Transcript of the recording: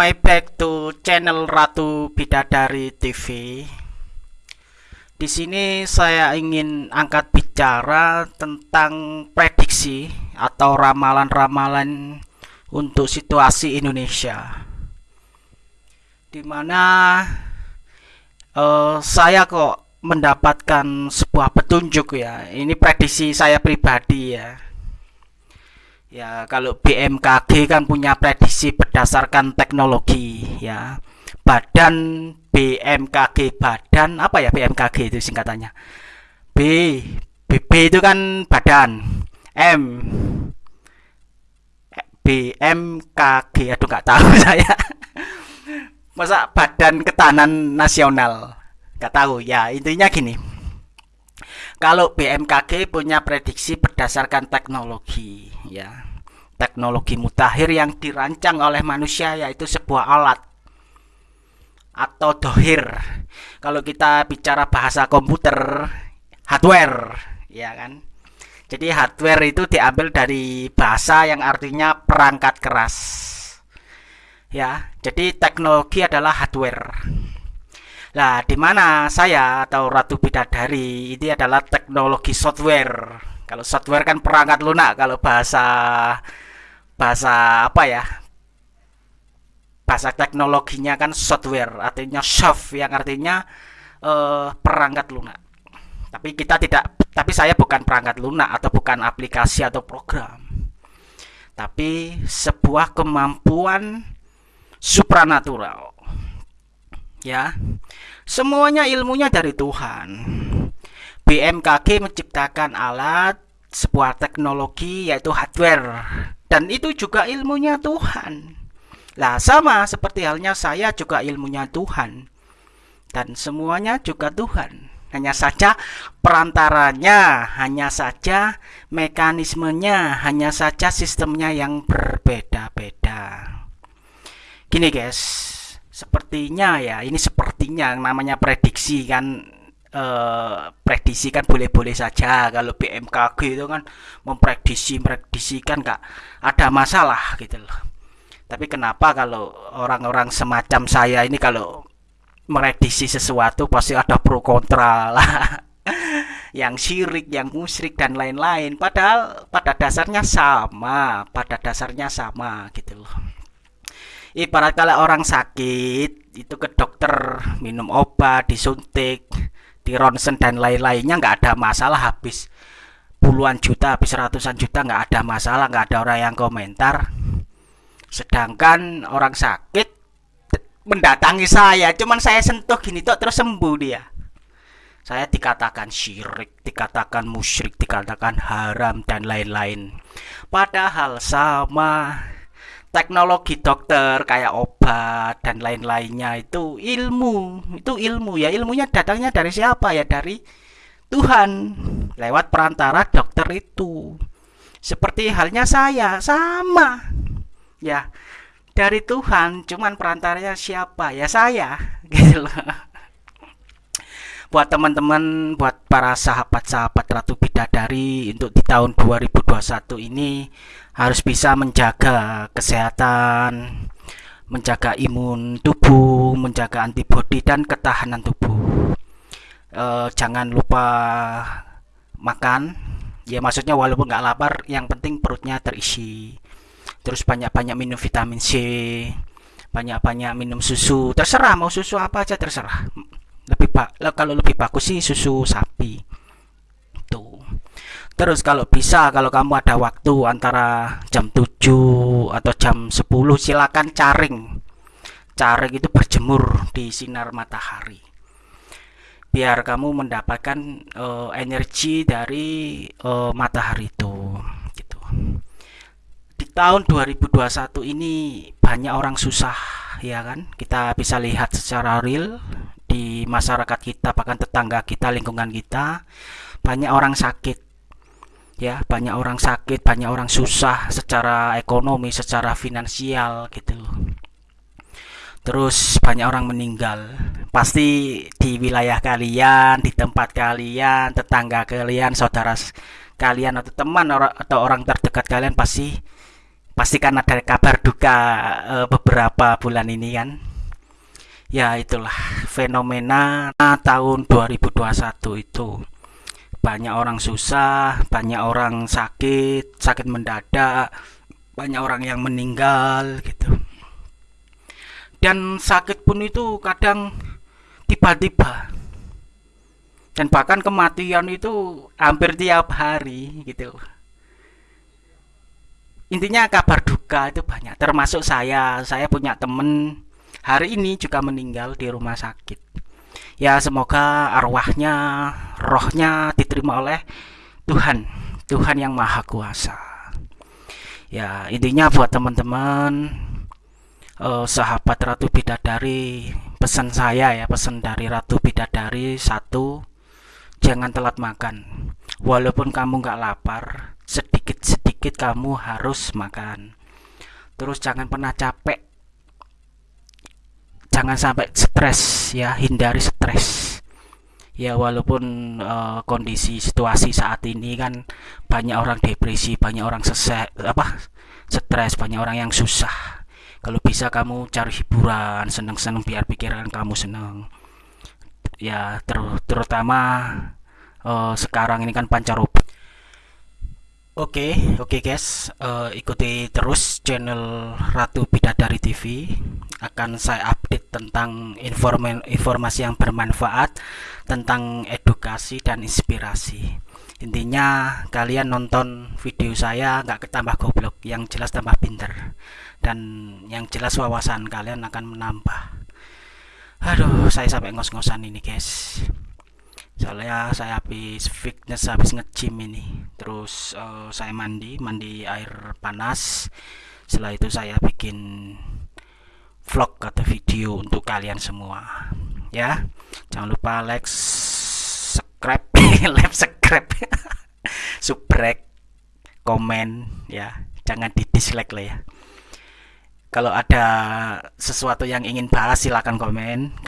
my back to channel Ratu Bidadari TV. Di sini saya ingin angkat bicara tentang prediksi atau ramalan-ramalan untuk situasi Indonesia. Di mana uh, saya kok mendapatkan sebuah petunjuk ya. Ini prediksi saya pribadi ya Ya, kalau BMKG kan punya prediksi berdasarkan teknologi ya. Badan BMKG badan apa ya BMKG itu singkatannya? B BB itu kan badan. M BMKG aduh nggak tahu saya. Masa Badan Ketahanan Nasional? Nggak tahu ya. Intinya gini. Kalau BMKG punya prediksi berdasarkan teknologi ya. Teknologi mutakhir yang dirancang oleh manusia yaitu sebuah alat atau dohir. Kalau kita bicara bahasa komputer hardware ya kan? Jadi hardware itu diambil dari bahasa yang artinya perangkat keras ya. Jadi teknologi adalah hardware Nah, di mana saya atau Ratu Bidadari ini adalah teknologi software. Kalau software kan perangkat lunak, kalau bahasa bahasa apa ya? Bahasa teknologinya kan software, artinya soft yang artinya uh, perangkat lunak. Tapi kita tidak tapi saya bukan perangkat lunak atau bukan aplikasi atau program. Tapi sebuah kemampuan supranatural ya. Semuanya ilmunya dari Tuhan. BMKG menciptakan alat sebuah teknologi yaitu hardware. Dan itu juga ilmunya Tuhan. Lah sama seperti halnya saya juga ilmunya Tuhan. Dan semuanya juga Tuhan. Hanya saja perantaranya hanya saja mekanismenya hanya saja sistemnya yang berbeda-beda. Gini guys sepertinya ya ini sepertinya namanya prediksi kan eh, prediksi kan boleh-boleh saja. Kalau BMKG itu kan memprediksi prediksikan nggak ada masalah gitu loh. Tapi kenapa kalau orang-orang semacam saya ini kalau merediksi sesuatu pasti ada pro kontra lah. Yang syirik, yang musyrik dan lain-lain. Padahal pada dasarnya sama pada dasarnya sama gitu loh ibarat kalau orang sakit itu ke dokter minum obat disuntik di ronsen dan lain-lainnya nggak ada masalah habis puluhan juta habis ratusan juta nggak ada masalah nggak ada orang yang komentar sedangkan orang sakit mendatangi saya cuman saya sentuh gini tuh terus sembuh dia saya dikatakan syirik, dikatakan musyrik, dikatakan haram dan lain-lain. Padahal sama teknologi dokter kayak obat dan lain-lainnya itu ilmu. Itu ilmu ya. Ilmunya datangnya dari siapa? Ya dari Tuhan. Lewat perantara dokter itu. Seperti halnya saya. Sama. Ya dari Tuhan. Cuman perantaranya siapa? Ya saya. Gitu loh buat teman-teman buat para sahabat-sahabat Ratu Bidadari untuk di tahun 2021 ini harus bisa menjaga kesehatan, menjaga imun tubuh, menjaga antibodi dan ketahanan tubuh. E, jangan lupa makan, ya maksudnya walaupun nggak lapar, yang penting perutnya terisi. Terus banyak-banyak minum vitamin C, banyak-banyak minum susu. Terserah mau susu apa aja terserah. Lebih kalau lebih bagus sih susu sapi Terus kalau bisa kalau kamu ada waktu antara jam 7 atau jam 10 silakan caring. Caring itu berjemur di sinar matahari. Biar kamu mendapatkan uh, energi dari uh, matahari itu gitu. Di tahun 2021 ini banyak orang susah ya kan? Kita bisa lihat secara real masyarakat kita bahkan tetangga kita, lingkungan kita banyak orang sakit. Ya banyak orang sakit banyak orang susah secara ekonomi secara finansial gitu. Terus banyak orang meninggal. Pasti di wilayah kalian di tempat kalian tetangga kalian saudara kalian atau teman atau orang terdekat kalian pasti pastikan ada kabar duka uh, beberapa bulan ini kan ya itulah fenomena tahun 2021 itu. Banyak orang susah banyak orang sakit sakit mendadak banyak orang yang meninggal gitu. Dan sakit pun itu kadang tiba-tiba. Dan bahkan kematian itu hampir tiap hari gitu. Intinya kabar duka itu banyak termasuk saya. Saya punya temen hari ini juga meninggal di rumah sakit. Ya semoga arwahnya rohnya diterima oleh Tuhan Tuhan yang maha kuasa. Ya intinya buat teman-teman uh, sahabat Ratu Bidadari pesan saya ya pesan dari Ratu Bidadari satu jangan telat makan. Walaupun kamu nggak lapar sedikit-sedikit kamu harus makan. Terus jangan pernah capek jangan sampai stres ya hindari stres. Ya walaupun uh, kondisi situasi saat ini kan banyak orang depresi banyak orang sesek apa stres banyak orang yang susah. Kalau bisa kamu cari hiburan seneng-seneng biar pikiran kamu seneng. Ya ter terutama uh, sekarang ini kan pancaroba Oke, okay, oke okay guys, uh, ikuti terus channel Ratu Bidadari TV. Akan saya update tentang informasi yang bermanfaat, tentang edukasi dan inspirasi. Intinya kalian nonton video saya nggak ketambah goblok, yang jelas tambah pinter, dan yang jelas wawasan kalian akan menambah. Aduh, saya sampai ngos-ngosan ini guys soalnya saya habis fitness habis nge-gym ini. Terus uh, saya mandi mandi air panas. Setelah itu saya bikin vlog atau video untuk kalian semua. Ya jangan lupa like subscribe. Like subscribe. Subscribe komen ya. Jangan di dislike lah ya. Kalau ada sesuatu yang ingin bahas silahkan komen